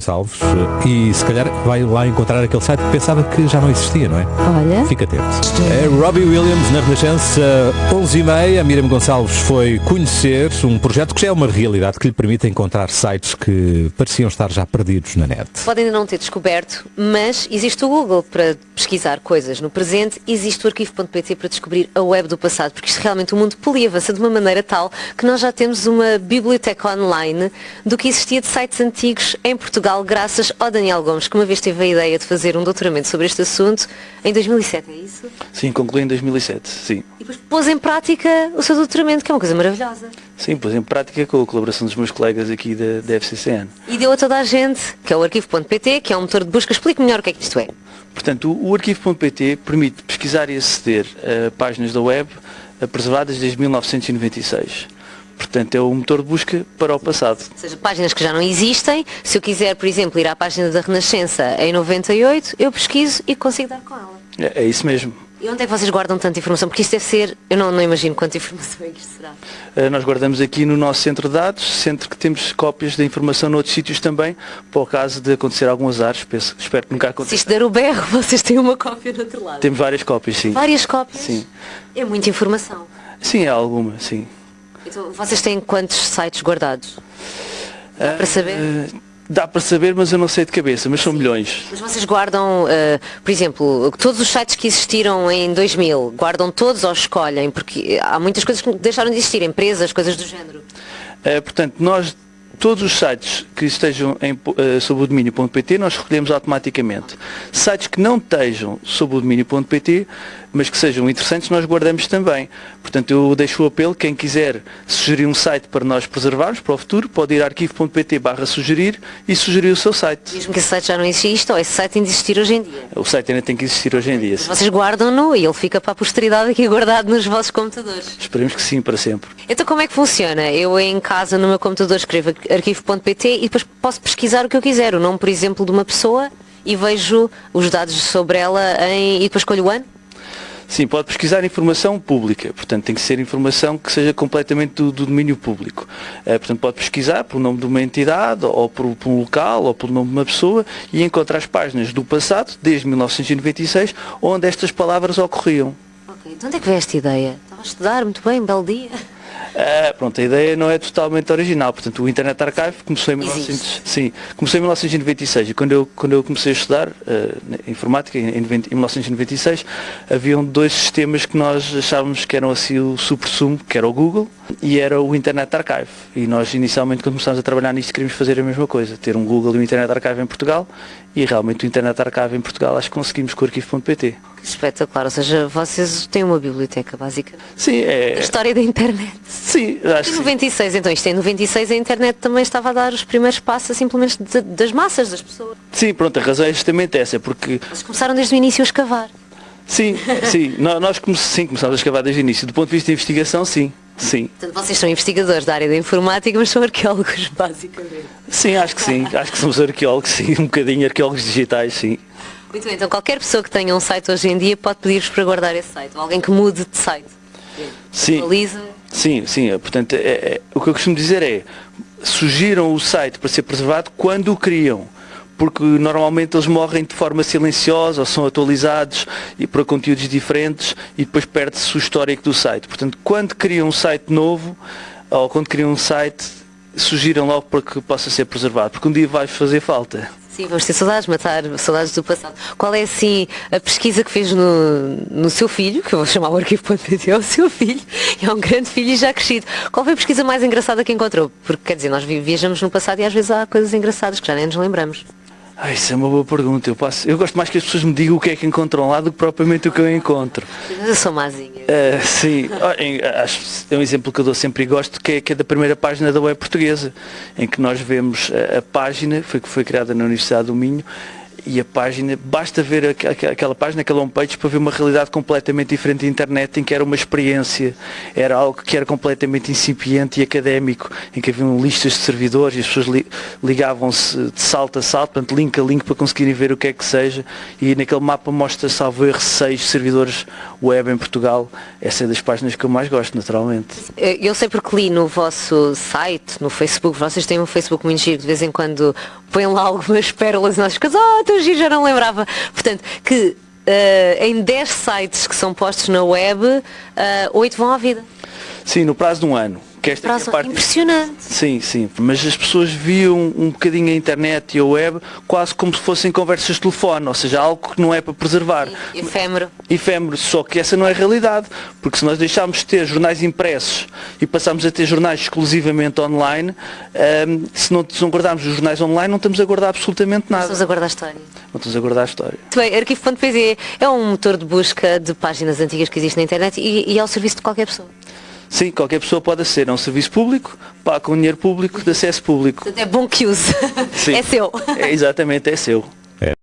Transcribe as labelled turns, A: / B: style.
A: Gonçalves e se calhar vai lá encontrar aquele site que pensava que já não existia, não é?
B: Olha.
A: Fica atento. É Robbie Williams na Renascença, 11h30. A Miriam Gonçalves foi conhecer um projeto que já é uma realidade que lhe permite encontrar sites que pareciam estar já perdidos na net.
B: Pode ainda não ter descoberto, mas existe o Google para pesquisar coisas no presente, existe o arquivo.pt para descobrir a web do passado, porque isto realmente o mundo polia avança de uma maneira tal que nós já temos uma biblioteca online do que existia de sites antigos em Portugal graças ao Daniel Gomes, que uma vez teve a ideia de fazer um doutoramento sobre este assunto em 2007, é isso?
C: Sim, concluí em 2007, sim.
B: E depois pôs em prática o seu doutoramento, que é uma coisa maravilhosa.
C: Sim, pôs em prática com a colaboração dos meus colegas aqui da, da FCCN.
B: E deu a toda a gente, que é o arquivo.pt, que é um motor de busca. Explique melhor o que é que isto é.
C: Portanto, o, o arquivo.pt permite pesquisar e aceder a páginas da web preservadas desde 1996. Portanto, é o motor de busca para o passado.
B: Ou seja, páginas que já não existem. Se eu quiser, por exemplo, ir à página da Renascença em 98, eu pesquiso e consigo dar com ela.
C: É, é isso mesmo.
B: E onde é que vocês guardam tanta informação? Porque isto deve ser, eu não, não imagino quanta informação é que isto será.
C: Uh, nós guardamos aqui no nosso centro de dados, centro que temos cópias da informação noutros sítios também, para o caso de acontecer algum azar, espero, espero que nunca aconteça.
B: Se isto der o berro, vocês têm uma cópia do outro lado.
C: Temos várias cópias, sim.
B: Várias cópias?
C: Sim.
B: É muita informação.
C: Sim, é alguma, sim.
B: Então, vocês têm quantos sites guardados? Dá para saber?
C: Uh, dá para saber, mas eu não sei de cabeça, mas são milhões.
B: Mas vocês guardam, uh, por exemplo, todos os sites que existiram em 2000, guardam todos ou escolhem? Porque há muitas coisas que deixaram de existir, empresas, coisas do género.
C: Uh, portanto, nós todos os sites que estejam em, uh, sob o domínio.pt nós recolhemos automaticamente. Sites que não estejam sob o domínio.pt, mas que sejam interessantes, nós guardamos também. Portanto, eu deixo o apelo, quem quiser sugerir um site para nós preservarmos para o futuro, pode ir a arquivo.pt barra sugerir e sugerir o seu site.
B: Mesmo que esse site já não exista, ou esse site tem de existir hoje em dia?
C: O site ainda tem que existir hoje em dia.
B: Mas vocês guardam-no e ele fica para a posteridade aqui guardado nos vossos computadores?
C: Esperemos que sim, para sempre.
B: Então como é que funciona? Eu em casa, no meu computador, escrevo arquivo.pt e depois posso pesquisar o que eu quiser, o nome, por exemplo, de uma pessoa e vejo os dados sobre ela em... e depois escolho o ano?
C: Sim, pode pesquisar informação pública, portanto tem que ser informação que seja completamente do, do domínio público. É, portanto pode pesquisar pelo nome de uma entidade, ou por, por, um local, ou pelo nome de uma pessoa e encontrar as páginas do passado, desde 1996, onde estas palavras ocorriam.
B: Ok, de onde é que veio esta ideia? Estava a estudar muito bem, belo dia.
C: Uh, pronto, a ideia não é totalmente original, portanto o Internet Archive começou em, 1900, sim, começou em 1996 e quando eu, quando eu comecei a estudar uh, informática em, em, 20, em, 1996 haviam dois sistemas que nós achávamos que eram assim o super-sumo, que era o Google e era o Internet Archive e nós inicialmente quando começámos a trabalhar nisto queríamos fazer a mesma coisa, ter um Google e um Internet Archive em Portugal e realmente o Internet Archive em Portugal acho que conseguimos com o arquivo.pt.
B: Espetacular, ou seja, vocês têm uma biblioteca básica.
C: Sim, é...
B: A história da internet.
C: Sim, acho
B: Em 96, então isto em 96 a internet também estava a dar os primeiros passos simplesmente de, das massas, das pessoas.
C: Sim, pronto, a razão é justamente essa, porque...
B: Vocês começaram desde o início a escavar.
C: Sim, sim, nós come sim, começámos a escavar desde o início. Do ponto de vista de investigação, sim. Sim.
B: Portanto, vocês são investigadores da área da informática, mas são arqueólogos, basicamente.
C: Sim, acho que sim. Acho que somos arqueólogos, sim. Um bocadinho arqueólogos digitais, sim.
B: Muito bem, então qualquer pessoa que tenha um site hoje em dia pode pedir-vos para guardar esse site. Ou alguém que mude de site.
C: Sim.
B: Atualiza.
C: Sim, sim. Portanto, é, é, o que eu costumo dizer é, sugiram o site para ser preservado quando o criam porque normalmente eles morrem de forma silenciosa ou são atualizados e para conteúdos diferentes e depois perde-se o histórico do site. Portanto, quando criam um site novo ou quando criam um site, sugiram logo para que possa ser preservado, porque um dia vai fazer falta.
B: Sim, vamos ter saudades, matar saudades do passado. Qual é assim a pesquisa que fez no, no seu filho, que eu vou chamar o arquivo.pt, é o seu filho, é um grande filho e já crescido. Qual foi a pesquisa mais engraçada que encontrou? Porque quer dizer, nós viajamos no passado e às vezes há coisas engraçadas que já nem nos lembramos.
C: Ah, isso é uma boa pergunta. Eu, passo, eu gosto mais que as pessoas me digam o que é que encontram lá do que propriamente o que eu encontro.
B: Eu sou mazinha.
C: Uh, sim, acho, é um exemplo que eu dou sempre e gosto, que é, que é da primeira página da web portuguesa, em que nós vemos a, a página, foi, que foi criada na Universidade do Minho, e a página, basta ver aquela página, aquela homepage para ver uma realidade completamente diferente da internet, em que era uma experiência, era algo que era completamente incipiente e académico, em que haviam listas de servidores e as pessoas li, ligavam-se de salto a salto, portanto, link a link para conseguirem ver o que é que seja, e naquele mapa mostra, salvo erro, seis servidores web em Portugal. Essa é das páginas que eu mais gosto, naturalmente.
B: Eu sei porque li no vosso site, no Facebook, vocês têm um Facebook muito giro, de vez em quando põem lá algumas pérolas e nós ficamos, oh, teu giro, já não lembrava. Portanto, que uh, em 10 sites que são postos na web, uh, eh, 8 vão à vida.
C: Sim, no prazo de um ano.
B: Que esta Prazo, é a parte... Impressionante.
C: Sim, sim. Mas as pessoas viam um bocadinho a internet e a web quase como se fossem conversas de telefone, ou seja, algo que não é para preservar.
B: Efêmero.
C: Efêmero, só que essa não é a realidade. Porque se nós deixarmos de ter jornais impressos e passarmos a ter jornais exclusivamente online, um, se, não, se não guardarmos os jornais online, não estamos a guardar absolutamente nada. Não
B: estamos a guardar a história.
C: Não estamos a guardar a história.
B: Muito bem, arquivo.pz é um motor de busca de páginas antigas que existe na internet e, e é ao serviço de qualquer pessoa.
C: Sim, qualquer pessoa pode aceder a um serviço público, paga com dinheiro público, de acesso público.
B: É bom que use. Sim. É seu.
C: É, exatamente, é seu.